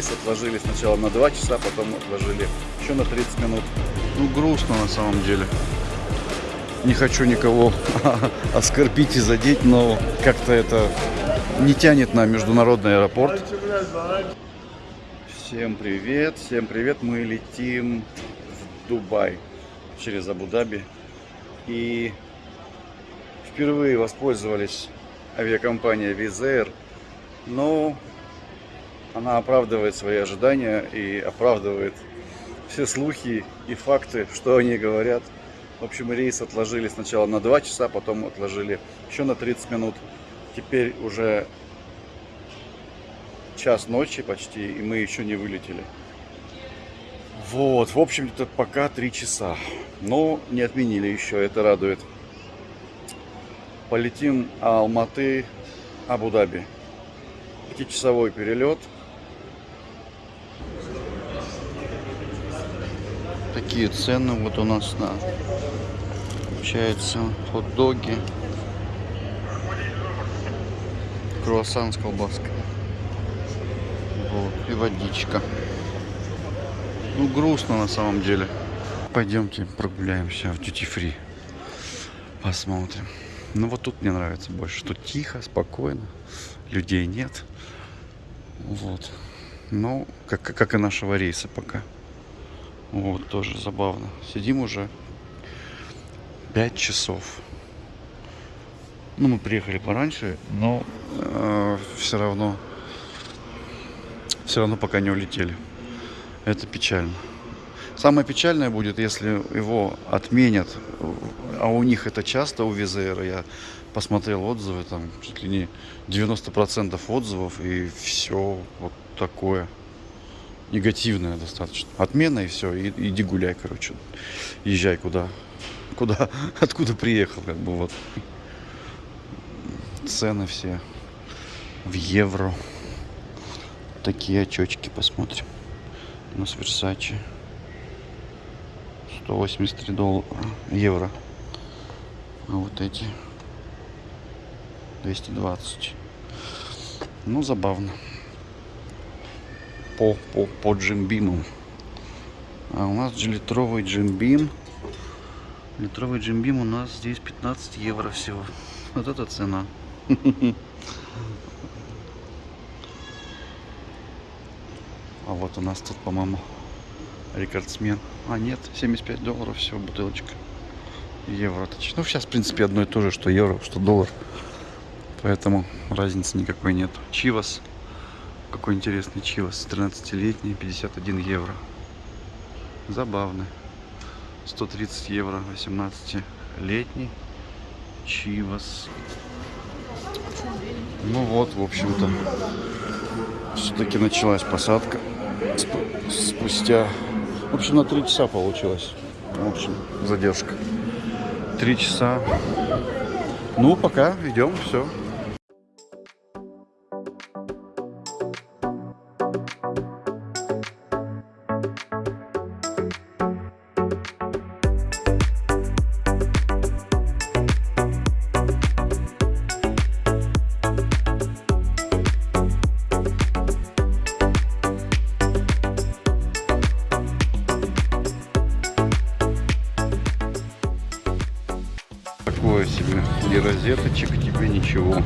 рейс отложили сначала на 2 часа, потом отложили еще на 30 минут. Ну, грустно на самом деле. Не хочу никого оскорбить и задеть, но как-то это не тянет на международный аэропорт. Всем привет, всем привет. Мы летим в Дубай через Абу-Даби. И впервые воспользовались авиакомпания Wizz Air. Но она оправдывает свои ожидания и оправдывает все слухи и факты, что они говорят. В общем, рейс отложили сначала на 2 часа, потом отложили еще на 30 минут. Теперь уже час ночи почти, и мы еще не вылетели. Вот, в общем-то, пока 3 часа. Но не отменили еще, это радует. Полетим Алматы, Абу-Даби. Пятичасовой перелет. Такие цены вот у нас на получается хот-доги, круассан с колбаской. Вот, и водичка. Ну, грустно на самом деле. Пойдемте прогуляемся в Duty Free. Посмотрим. Ну, вот тут мне нравится больше. Тут тихо, спокойно. Людей нет. Вот. Ну, как, как и нашего рейса пока. Вот, тоже забавно. Сидим уже 5 часов. Ну, мы приехали пораньше, но э, все равно все равно пока не улетели. Это печально. Самое печальное будет, если его отменят, а у них это часто у Визера. Я посмотрел отзывы, там чуть ли не 90% отзывов, и все вот такое негативное достаточно. Отмена и все, и, иди гуляй, короче. Езжай куда, куда, откуда приехал, как бы вот. Цены все в евро. Такие очечки посмотрим. У нас Versace. 183 доллара, евро. А вот эти 220. Ну, забавно по, по, по джимбимам. А у нас литровый джимбим. Литровый джимбим у нас здесь 15 евро всего. Вот это цена. А вот у нас тут, по-моему, рекордсмен. А, нет, 75 долларов всего бутылочка. Евро. Ну, сейчас, в принципе, одно и то же, что евро, что доллар. Поэтому разницы никакой нет. Чивас какой интересный чивас. 13-летний, 51 евро. Забавный. 130 евро, 18-летний. Чивас. Ну вот, в общем-то, все-таки началась посадка. Спустя, в общем, на 3 часа получилось. В общем, задержка. 3 часа. Ну, пока идем, все. Розеточек тебе, ничего.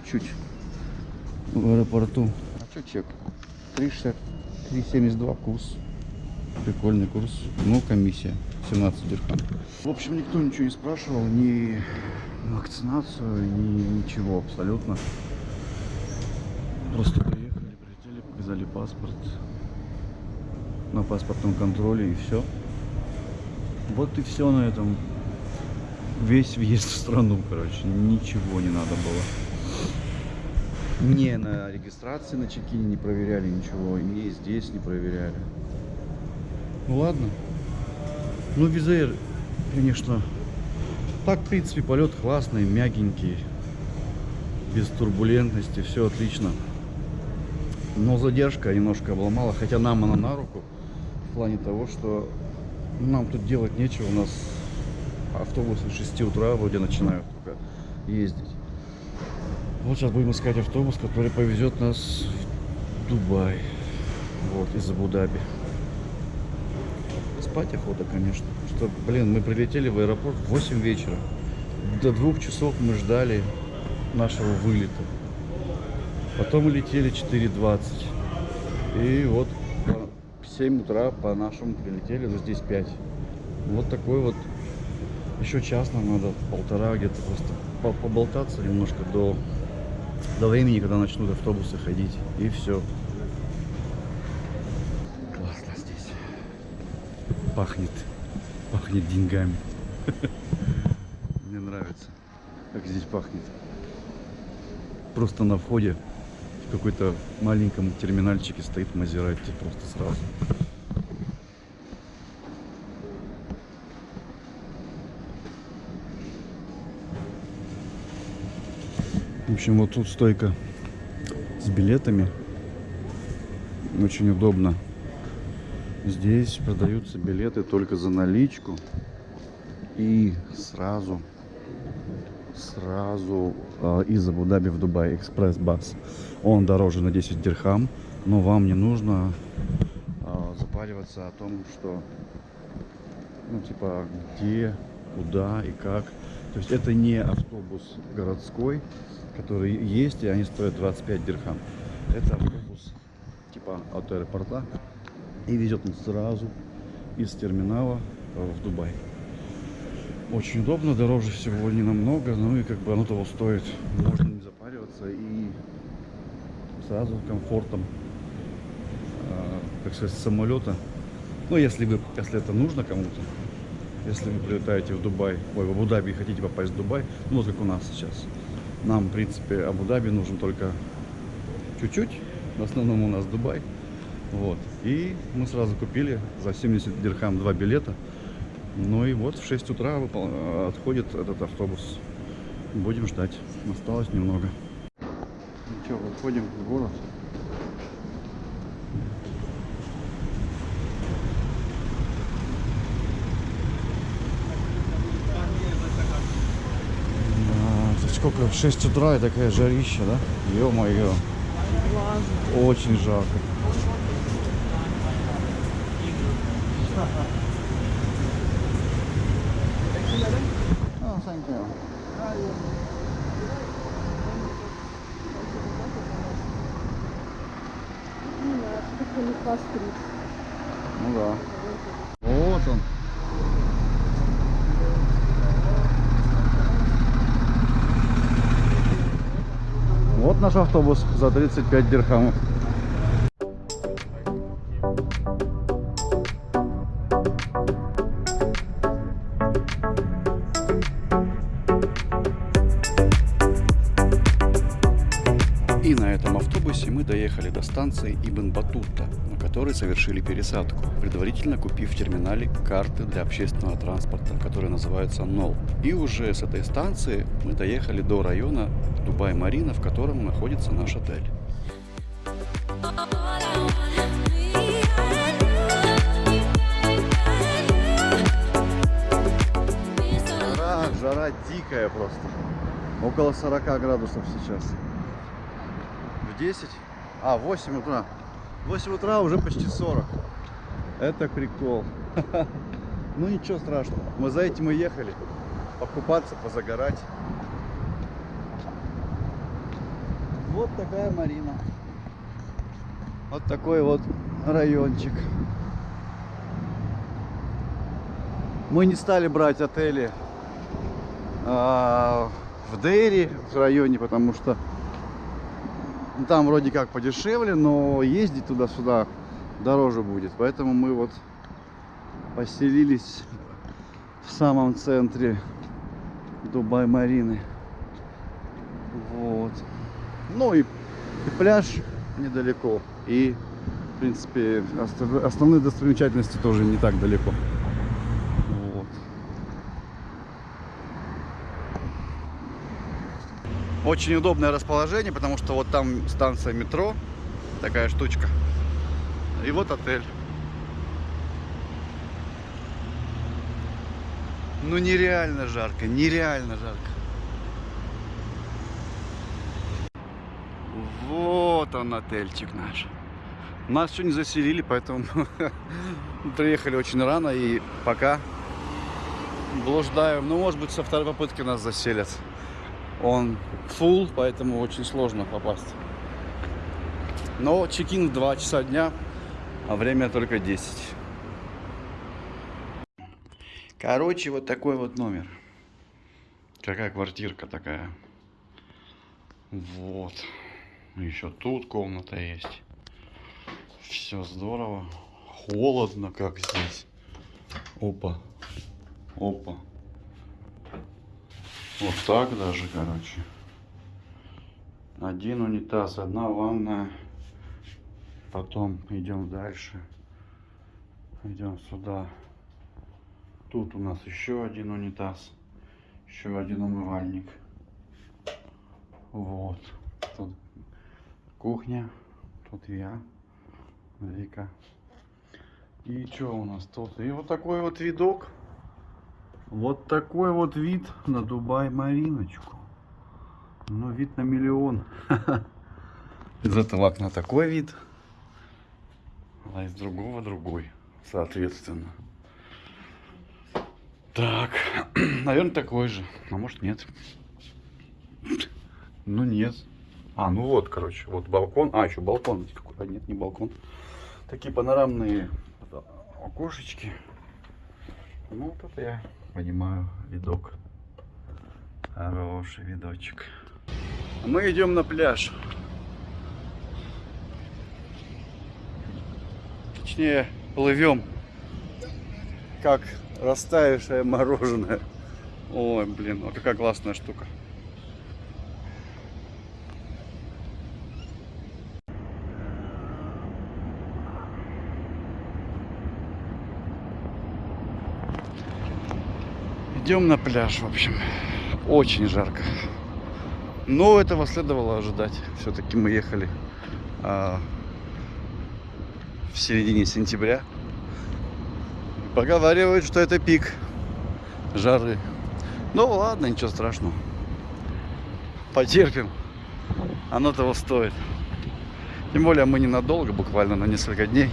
Чуть-чуть в аэропорту. А что чек? 3,60, 3,72 курс. Прикольный курс. Ну, комиссия 17 дирхам. В общем, никто ничего не спрашивал, ни вакцинацию, ни ничего абсолютно. Просто приехали, прилетели, показали паспорт на паспортном контроле и все. Вот и все на этом. Весь въезд в страну, короче. Ничего не надо было. Не на регистрации на чекине не проверяли ничего. И здесь не проверяли. Ну ладно. Ну, Визаир, конечно, так, в принципе, полет классный, мягенький, без турбулентности, все отлично. Но задержка немножко обломала, хотя нам она на руку, в плане того, что нам тут делать нечего, у нас автобусы с 6 утра вроде начинают только ездить. Вот сейчас будем искать автобус, который повезет нас в Дубай, вот, из Абу-Даби. Спать охота, конечно. Что, блин, мы прилетели в аэропорт в 8 вечера. До двух часов мы ждали нашего вылета. Потом мы летели 4.20. И вот в 7 утра по нашему прилетели, но здесь 5. Вот такой вот. Еще час нам надо, полтора где-то просто по- поболтаться немножко до, до времени, когда начнут автобусы ходить. И все. Классно здесь. Пахнет. Пахнет деньгами. Мне нравится, как здесь пахнет. Просто на входе в какой-то маленьком терминальчике стоит Мазерати просто сразу. Общем, вот тут стойка с билетами. Очень удобно. Здесь продаются билеты только за наличку. И сразу, сразу э, из Абу-Даби в Дубай экспресс-бас. Он дороже на 10 дирхам, но вам не нужно э, запариваться о том, что, ну, типа, где, куда и как. То есть это не автобус городской, который есть, и они стоят 25 дирхам. Это автобус типа от аэропорта и везет он сразу из терминала в Дубай. Очень удобно, дороже всего не намного, ну и как бы оно того стоит. Можно не запариваться и сразу комфортом, э, так сказать, самолета. Ну, если вы, если это нужно кому-то, если вы прилетаете в Дубай, ой, в Абу-Даби хотите попасть в Дубай, ну вот как у нас сейчас. Нам, в принципе, Абу-Даби нужен только чуть-чуть. В основном у нас Дубай. Вот. И мы сразу купили за 70 дирхам два билета. Ну и вот в 6 утра отходит этот автобус. Будем ждать. Осталось немного. Ну что, выходим в город. Да, тут сколько? В 6 утра и такая жарища, да? Ё-моё. Очень жарко. Oh, thank you. Ну да. Вот он. Вот наш автобус за 35 дирхамов. И на этом автобусе мы доехали до станции Ибн Батута, на которой совершили пересадку, предварительно купив в терминале карты для общественного транспорта, которые называются НОЛ. И уже с этой станции мы доехали до района Дубай-Марина, в котором находится наш отель. Жара, жара дикая просто. Около 40 градусов сейчас. В 10? А, в 8 утра. В 8 утра уже почти 40. Это прикол. Ну ничего страшного. Мы за этим и ехали. Покупаться, позагорать. Вот такая Марина. Вот такой вот райончик. Мы не стали брать отели а, в Дейре, в районе, потому что там вроде как подешевле, но ездить туда-сюда дороже будет. Поэтому мы вот поселились самом центре Дубай-Марины. Вот. Ну и, и пляж недалеко. И, в принципе, основные достопримечательности тоже не так далеко. Вот. Очень удобное расположение, потому что вот там станция метро, такая штучка. И вот отель. Ну нереально жарко, нереально жарко. Вот он отельчик наш. Нас еще не заселили, поэтому приехали очень рано и пока блуждаем. Ну, может быть, со второй попытки нас заселят. Он full, поэтому очень сложно попасть. Но чекин в 2 часа дня, а время только 10. Короче, вот такой вот номер. Какая квартирка такая. Вот. Еще тут комната есть. Все здорово. Холодно, как здесь. Опа. Опа. Вот так даже, короче. Один унитаз, одна ванная. Потом идем дальше. Идем сюда. Тут у нас еще один унитаз. Еще один умывальник. Вот. Тут кухня. Тут я. Вика. И что у нас тут? И вот такой вот видок. Вот такой вот вид на Дубай-Мариночку. Ну, вид на миллион. Из этого окна такой вид. А из другого другой, соответственно. Так, наверное, такой же. А может нет. Ну нет. А, ну вот, короче, вот балкон. А, еще балкон. здесь какой-то. Нет, не балкон. Такие панорамные окошечки. Ну, вот это я понимаю видок. Хороший видочек. Мы идем на пляж. Точнее, плывем. Как растаявшее мороженое. Ой, блин, вот какая классная штука. Идем на пляж, в общем. Очень жарко. Но этого следовало ожидать. Все-таки мы ехали а, в середине сентября. Поговаривают, что это пик жары. Ну ладно, ничего страшного. Потерпим. Оно того стоит. Тем более мы ненадолго, буквально на несколько дней.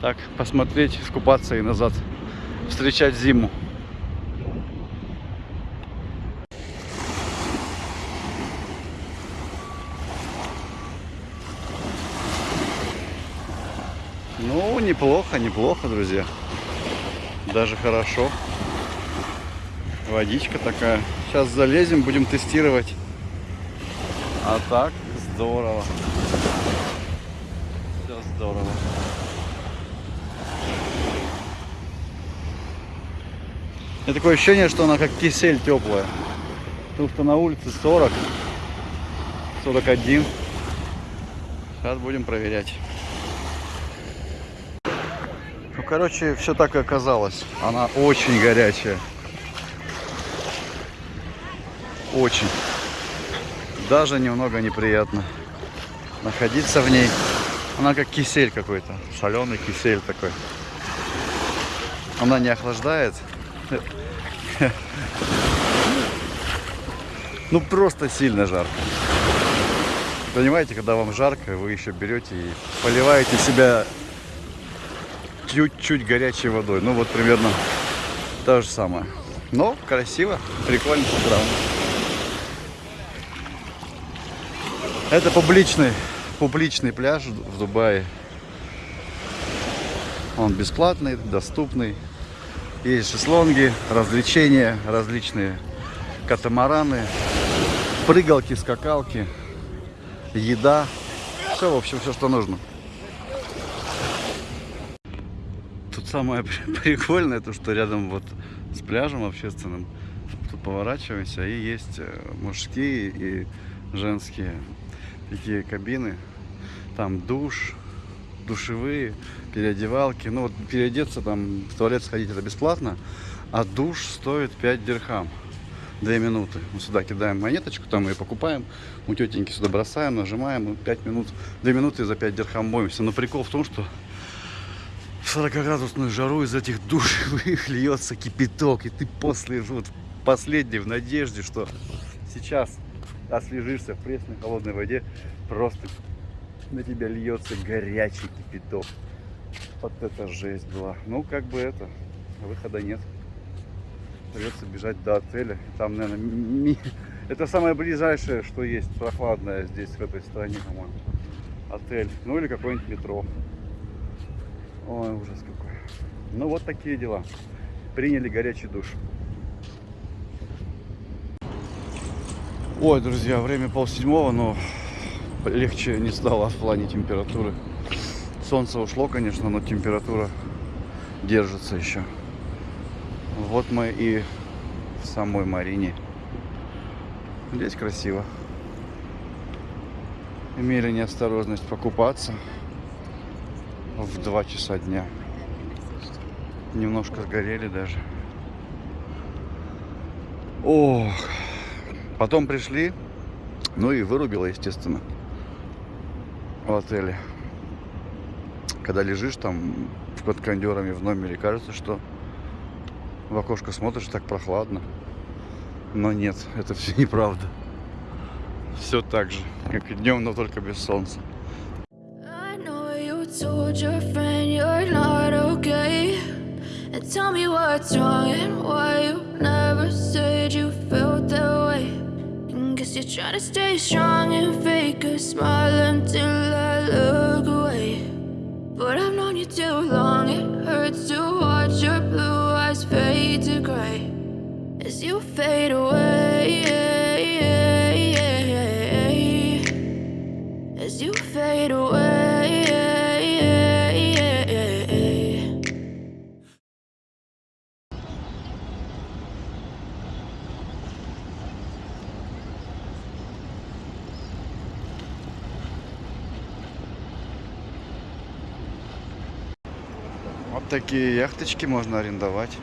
Так, посмотреть, искупаться и назад встречать зиму. Ну, неплохо, неплохо, друзья. Даже хорошо. Водичка такая. Сейчас залезем, будем тестировать. А так, здорово. Все здорово. У меня такое ощущение, что она как кисель теплая. Потому что на улице 40, 41. Сейчас будем проверять. Ну, короче, все так и оказалось. Она очень горячая. Очень. Даже немного неприятно находиться в ней. Она как кисель какой-то. Соленый кисель такой. Она не охлаждает. Ну просто сильно жарко. Понимаете, когда вам жарко, вы еще берете и поливаете себя чуть-чуть горячей водой. Ну вот примерно то же самое. Но красиво, прикольно, правда. Это публичный, публичный пляж в Дубае. Он бесплатный, доступный. Есть шезлонги, развлечения, различные катамараны, прыгалки, скакалки, еда. Все, в общем, все, что нужно. Тут самое при- прикольное, то что рядом вот с пляжем общественным, тут поворачиваемся, и есть э, мужские и женские такие кабины. Там душ, душевые, переодевалки. Ну вот переодеться там, в туалет сходить это бесплатно, а душ стоит 5 дирхам. Две минуты. Мы сюда кидаем монеточку, там ее покупаем, у тетеньки сюда бросаем, нажимаем, и 5 минут, 2 минуты за 5 дирхам моемся. Но прикол в том, что в 40-градусную жару из этих душевых льется кипяток, и ты после вот последний в надежде, что сейчас освежишься в пресной холодной воде, просто на тебя льется горячий кипяток. Вот это жесть была. Ну, как бы это, выхода нет. Придется бежать до отеля. Там, наверное, ми- это самое ближайшее, что есть прохладное здесь, в этой стране, по-моему. Отель. Ну или какое-нибудь метро. Ой, ужас какой. Ну вот такие дела. Приняли горячий душ. Ой, друзья, время полседьмого, но легче не стало в плане температуры. Солнце ушло, конечно, но температура держится еще. Вот мы и в самой Марине. Здесь красиво. Имели неосторожность покупаться в 2 часа дня. Немножко сгорели даже. Ох. Потом пришли, ну и вырубило, естественно, в отеле. Когда лежишь там под кондерами в номере, кажется, что в окошко смотришь, так прохладно. Но нет, это все неправда. Все так же, как и днем, но только без солнца. Tell me what's wrong and why you never said you felt that way. Guess you're trying to stay strong and fake a smile until I look away. But I've known you too long, it hurts to watch your blue eyes fade to gray as you fade away. Такие яхточки можно арендовать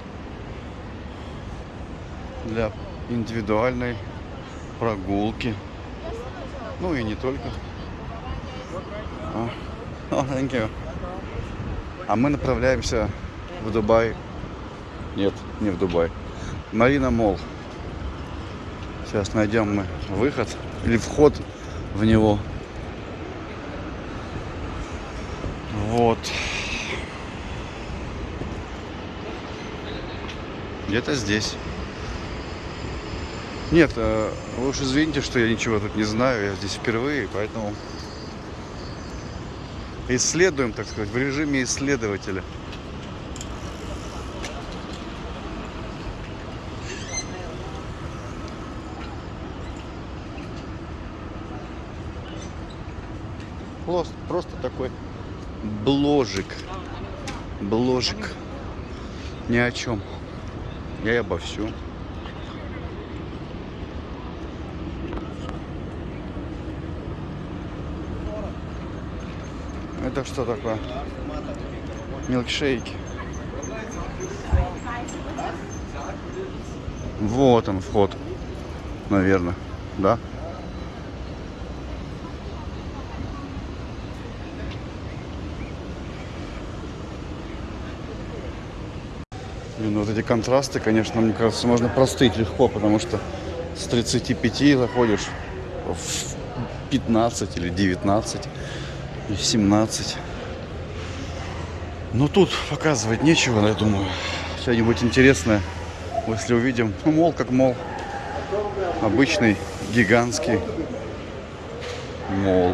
для индивидуальной прогулки. Ну и не только. А, oh, thank you. А мы направляемся в Дубай. Нет, не в Дубай. Марина Мол. Сейчас найдем мы выход или вход в него. Вот. Где-то здесь. Нет, э, вы уж извините, что я ничего тут не знаю, я здесь впервые, поэтому исследуем, так сказать, в режиме исследователя. Просто, просто такой бложик. Бложик. Ни о чем. И обо всем. Это что такое? Милкшейки. Вот он вход. Наверное. Да? Блин, ну вот эти контрасты, конечно, мне кажется, можно простыть легко, потому что с 35 заходишь в 15 или 19 и 17. Но тут показывать нечего, я думаю. Что-нибудь интересное, если увидим. Ну, мол, как мол. Обычный, гигантский мол.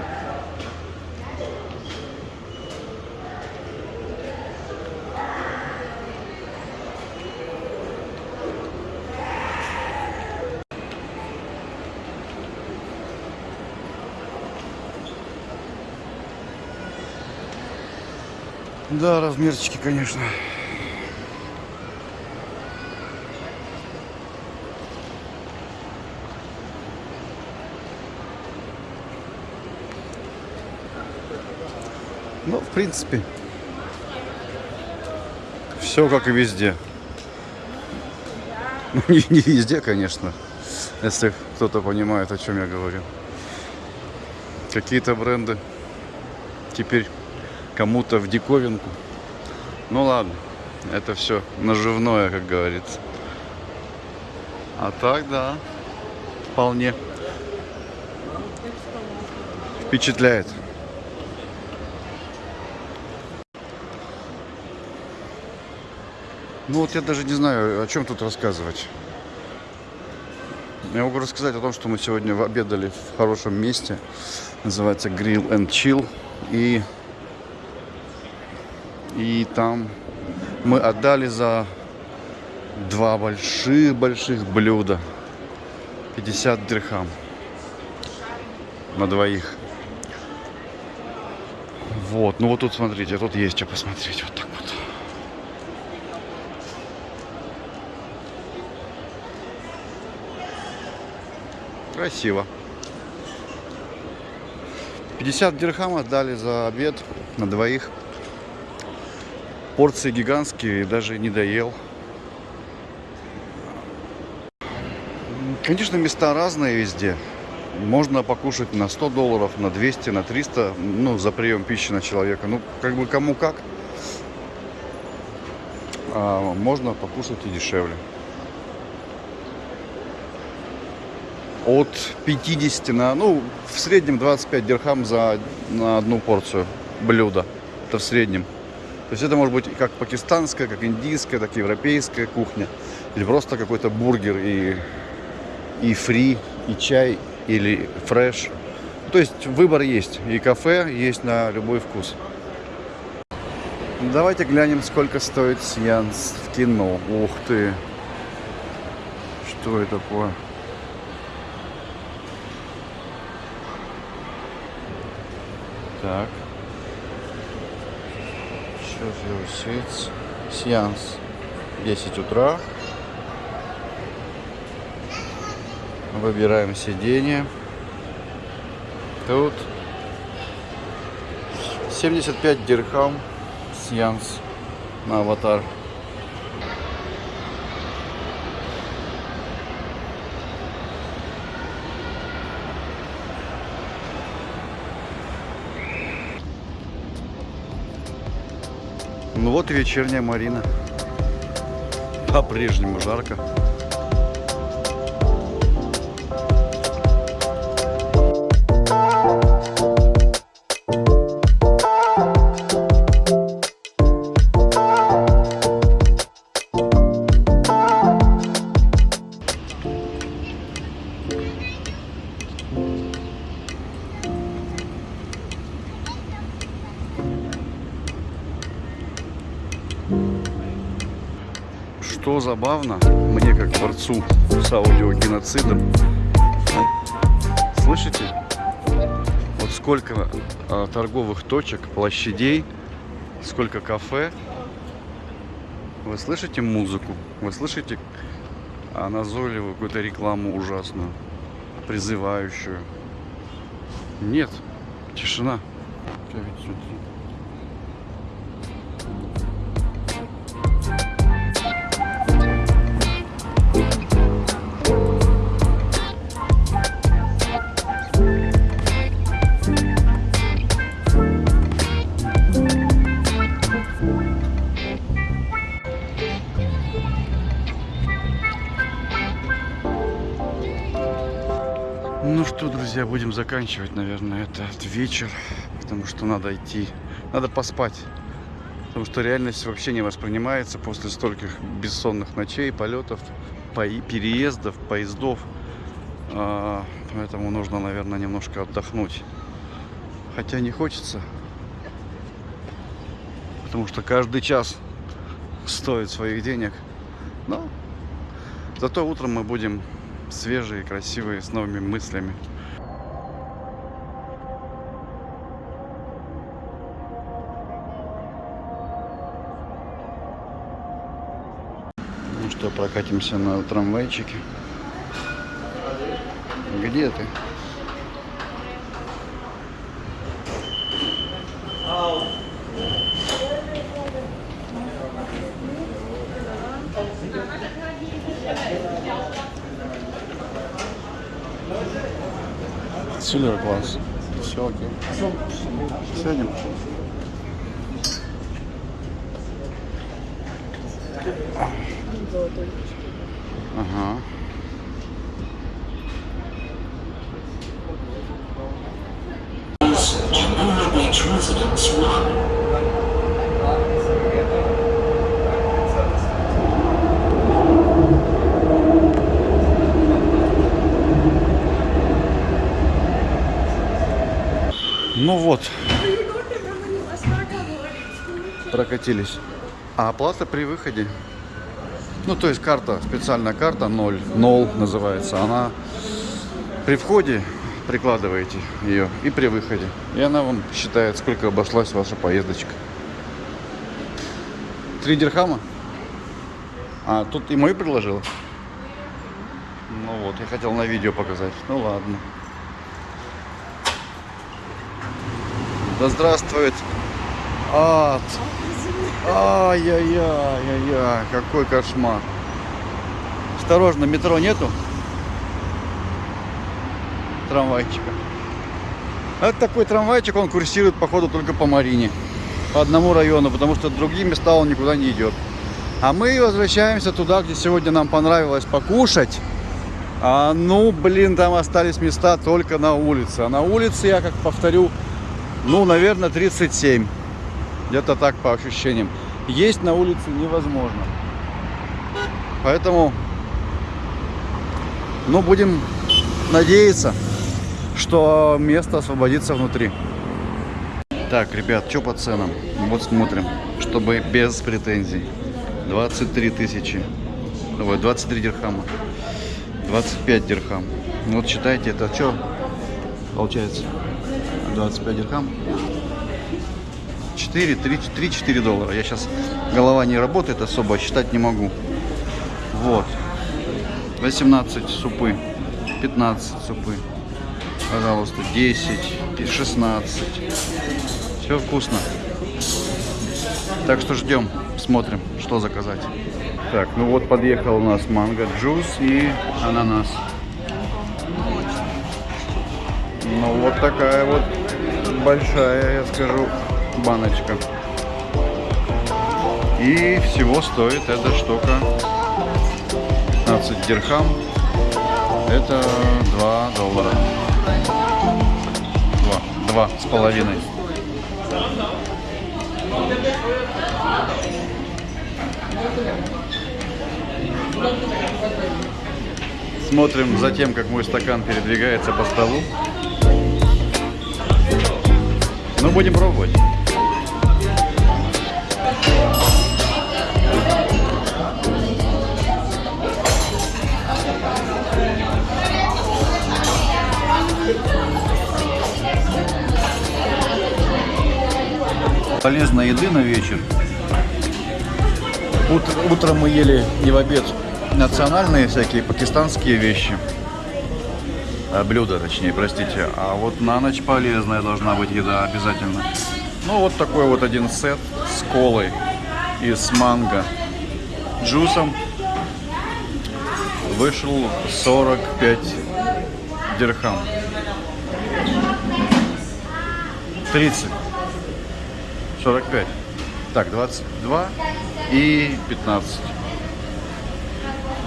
да, размерчики, конечно. Ну, в принципе, все как и везде. Ну, не, не везде, конечно, если кто-то понимает, о чем я говорю. Какие-то бренды теперь кому-то в диковинку. Ну ладно, это все наживное, как говорится. А так, да, вполне впечатляет. Ну вот я даже не знаю, о чем тут рассказывать. Я могу рассказать о том, что мы сегодня обедали в хорошем месте. Называется Grill and Chill. И, и там мы отдали за два больших-больших блюда. 50 дирхам на двоих. Вот, ну вот тут смотрите, тут есть что посмотреть. Вот так вот. Красиво. 50 дирхам отдали за обед на двоих. Порции гигантские, даже не доел. Конечно, места разные везде. Можно покушать на 100 долларов, на 200, на 300, ну, за прием пищи на человека. Ну, как бы кому как. А можно покушать и дешевле. От 50 на, ну, в среднем 25 дирхам за на одну порцию блюда. Это в среднем. То есть это может быть как пакистанская, как индийская, так и европейская кухня. Или просто какой-то бургер и, и фри, и чай, или фреш. То есть выбор есть. И кафе есть на любой вкус. Давайте глянем, сколько стоит сеанс в кино. Ух ты! Что это такое? Так. Я усеется. Сеанс 10 утра. Выбираем сиденье. Тут 75 дирхам сеанс на аватар. Ну вот и вечерняя Марина. По-прежнему жарко. Забавно, мне как борцу с аудиогеноцидом, слышите? Вот сколько а, торговых точек, площадей, сколько кафе. Вы слышите музыку? Вы слышите а, назойливую какую-то рекламу ужасную, призывающую? Нет, тишина. Друзья, будем заканчивать, наверное, этот вечер, потому что надо идти, надо поспать, потому что реальность вообще не воспринимается после стольких бессонных ночей, полетов, переездов, поездов, А, поэтому нужно, наверное, немножко отдохнуть, хотя не хочется, потому что каждый час стоит своих денег, но зато утром мы будем свежие, красивые, с новыми мыслями. прокатимся на трамвайчике. Где ты? Сильвер класс. Все окей. Сядем. Ага. Ну вот. Прокатились. А оплата при выходе? Ну, то есть карта, специальная карта 0, 0 называется. Она при входе прикладываете ее и при выходе. И она вам считает, сколько обошлась ваша поездочка. Три дирхама? А, тут и мою предложил? Ну вот, я хотел на видео показать. Ну ладно. Да здравствует ад. Ай-яй-яй-яй-яй, какой кошмар. Осторожно, метро нету? Трамвайчика. Это такой трамвайчик, он курсирует, походу, только по Марине. По одному району, потому что другие места он никуда не идет. А мы возвращаемся туда, где сегодня нам понравилось покушать. А, ну, блин, там остались места только на улице. А на улице, я как повторю, ну, наверное, 37. Где-то так по ощущениям. Есть на улице невозможно. Поэтому, ну, будем надеяться, что место освободится внутри. Так, ребят, что по ценам? Вот смотрим, чтобы без претензий. 23 тысячи. Ой, 23 дирхама. 25 дирхам. Вот считайте, это что получается? 25 дирхам. 4, 3, 3-4 доллара. Я сейчас, голова не работает особо, считать не могу. Вот. 18 супы, 15 супы. Пожалуйста, 10, 16. Все вкусно. Так что ждем, смотрим, что заказать. Так, ну вот подъехал у нас манго джус и ананас. Ну вот такая вот большая, я скажу, баночка. И всего стоит эта штука 15 дирхам. Это 2 доллара. Два. Два с половиной. Смотрим за тем, как мой стакан передвигается по столу. Ну, будем пробовать. Полезной еды на вечер. Ут- утром мы ели не в обед национальные всякие пакистанские вещи. А, блюда, точнее, простите. А вот на ночь полезная должна быть еда обязательно. Ну, вот такой вот один сет с колой и с манго джусом. Вышел 45 дирхам. 30. 45. Так, 22 и 15.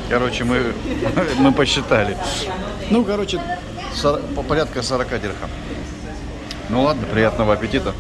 Короче, мы, мы посчитали. Ну, короче, сор- по порядка 40 дирхам. Ну ладно, приятного аппетита.